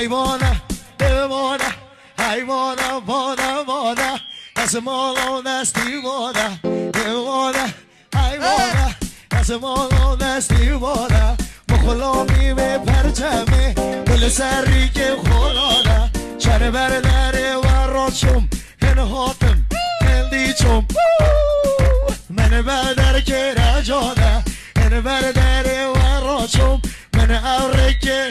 حیوانه دیوانه حیوانه وانه وانه از مالو نستی وانه دیوانه حیوانه از مالو نستی وانه مخلامی به پرچمه دل سری که خلانه چره بر نره و راشم هنهاتم هندیچم من بدر که رجانه هن بر و راشم من اوره که